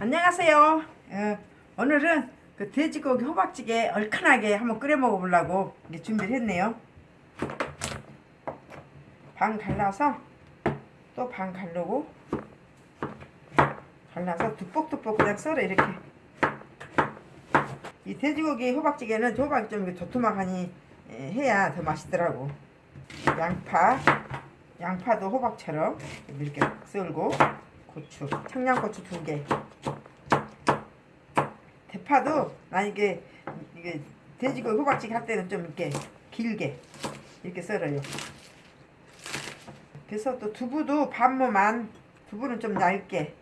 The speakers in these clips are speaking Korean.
안녕하세요. 어, 오늘은 그 돼지고기 호박찌개 얼큰하게 한번 끓여 먹어보려고 준비를 했네요. 반 갈라서 또 반 갈르고 갈라서 두뻑두뻑 그냥 썰어 이렇게. 이 돼지고기 호박찌개는 호박이 좀 도톰하니 에, 해야 더 맛있더라고. 양파, 양파도 호박처럼 이렇게 썰고 고추, 청양고추 두 개. 대파도 난 이게 이게 돼지고기 호박찌개 할 때는 좀 이렇게 길게 이렇게 썰어요. 그래서 또 두부도 반모만 두부는 좀 얇게.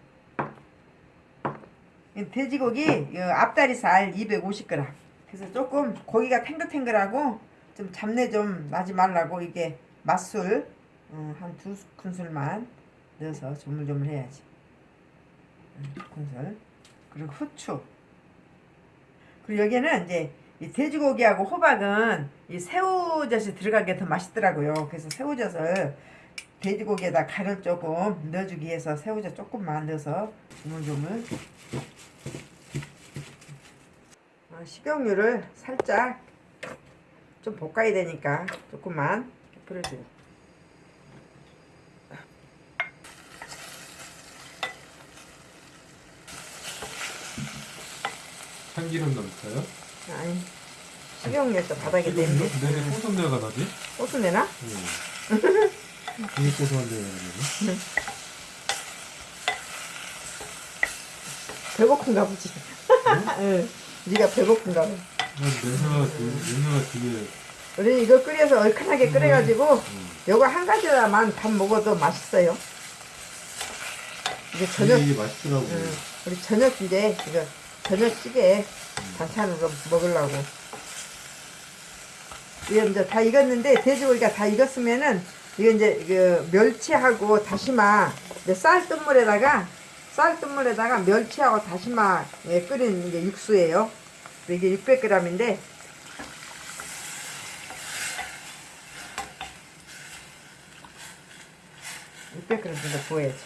이 돼지고기 이 앞다리살 250g. 그래서 조금 고기가 탱글탱글하고 좀 잡내 좀 나지 말라고 이게 맛술 어, 한두 큰술만 넣어서 조물조물 해야지. 음, 큰술. 그리고 후추. 그리고 여기는 이제 이 돼지고기하고 호박은 이 새우젓이 들어가게 더 맛있더라고요. 그래서 새우젓을 돼지고기에다 간을 조금 넣어주기 위해서 새우젓 조금만 넣어서 조물조물 어, 식용유를 살짝 좀 볶아야 되니까 조금만 뿌려줘요. 참기름 넣을까요? 아니 식용유에서 바닥에 지금 내면 내내 고소한 데가 나지? 소스 내나? 응. 고소한 데가 나네. 배고픈가 보지. 응. 네가 배고픈가 봐. 냄새가 되게, 냄새가 되게. 우리 이거 끓여서 얼큰하게 끓여가지고 음. 요거 한 가지만 밥 먹어도 맛있어요. 이제 저녁 되게 맛있더라고. 응. 우리 저녁 이제 이거 저녁찌개 반찬으로 먹으려고. 이거 이제 다 익었는데 돼지고기가 다 익었으면은 이거 이제 그 멸치하고 다시마 쌀뜨물에다가 쌀뜨물에다가 멸치하고 다시마 예, 끓인 이게 육수예요. 이게 600g인데 (600g) 정도 부어야지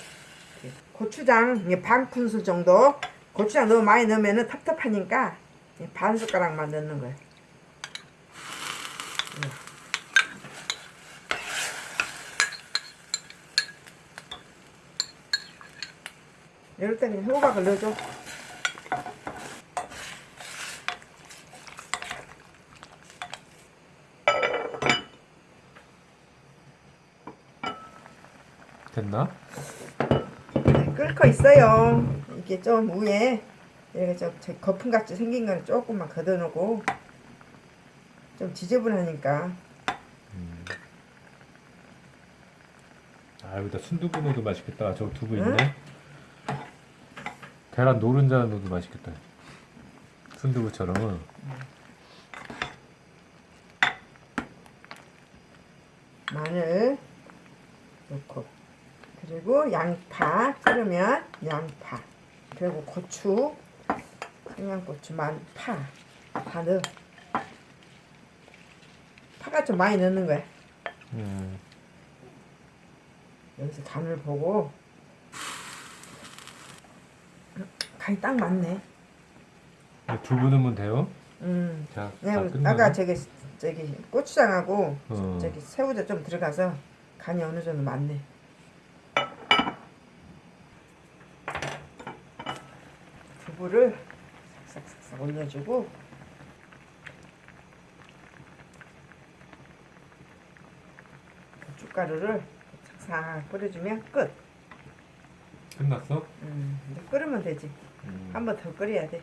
고추장 이게 반 큰술 정도 고추장 너무 많이 넣으면 텁텁하니까 반 숟가락만 넣는 거예요 이럴 때는 호박을 넣어줘 됐나? 네, 끓고 있어요. 이게 좀 위에 이렇게 좀 저- 거품같이 생긴 거는 조금만 걷어놓고 좀 지저분하니까 아, 여기다 순두부 넣어도 맛있겠다. 저 두부 응? 있네. 계란 노른자 넣어도 맛있겠다. 순두부처럼. 마늘 넣고 그리고 양파 끓으면 양파 그리고 고추 청양고추 만파 다 넣어 파가 좀 많이 넣는 거야 음. 여기서 간을 보고 간이 딱 맞네 두부 넣으면 돼요? 음 자, 네. 아까 저기 저기 고추장하고 어. 저기 새우젓 좀 들어가서 간이 어느 정도 맞네. 두부를 싹싹싹 올려주고 고춧가루를 싹싹 뿌려주면 끝. 끝났어? 음, 이제 끓으면 되지. 음. 한번 더 끓여야 돼.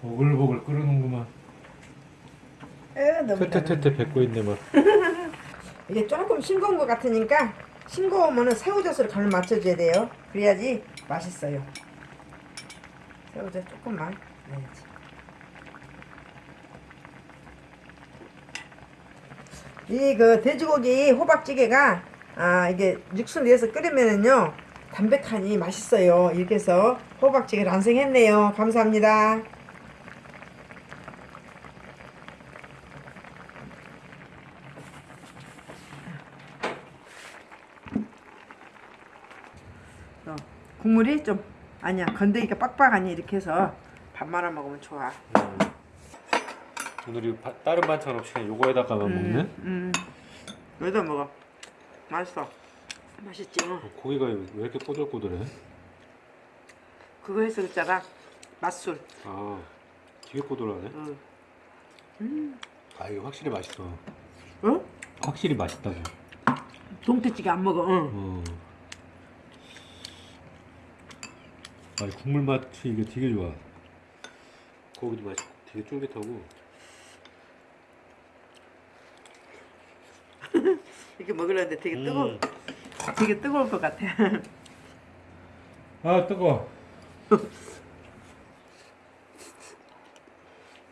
보글보글 끓는구만. 에, 너무. 퇴퇴퇴퇴 뱉고 있네 뭐. 이게 조금 싱거운 것 같으니까 싱거우면 새우젓을 간을 맞춰줘야 돼요. 그래야지 맛있어요. 새우젓 조금만 넣어야지. 이 그 돼지고기 호박찌개가 아 이게 육수 내서 끓이면은요 담백하니 맛있어요. 이렇게 해서 호박찌개를 완성했네요. 감사합니다. 국물이 좀 아니야 건더기가 빡빡하니 이렇게 해서 밥 말아 먹으면 좋아. 음. 오늘 이 바- 다른 반찬 없이 그냥 요거에다가만 먹네. 음. 여기다 먹어. 맛있어. 맛있지. 응. 어, 고기가 왜 이렇게 꼬들꼬들해? 그거 해서 그자가 맛술. 아, 되게 꼬들하네. 응. 아, 이거 확실히 맛있어. 어? 확실히 맛있다고. 동태찌개 안 먹어. 응. 어. 아, 이 국물 맛이 이게 되게 좋아. 고기도 맛있고 되게 쫄깃하고. 이렇게 먹으려는데 되게 뜨거. 음. 되게 뜨거울 것 같아. 아, 뜨거.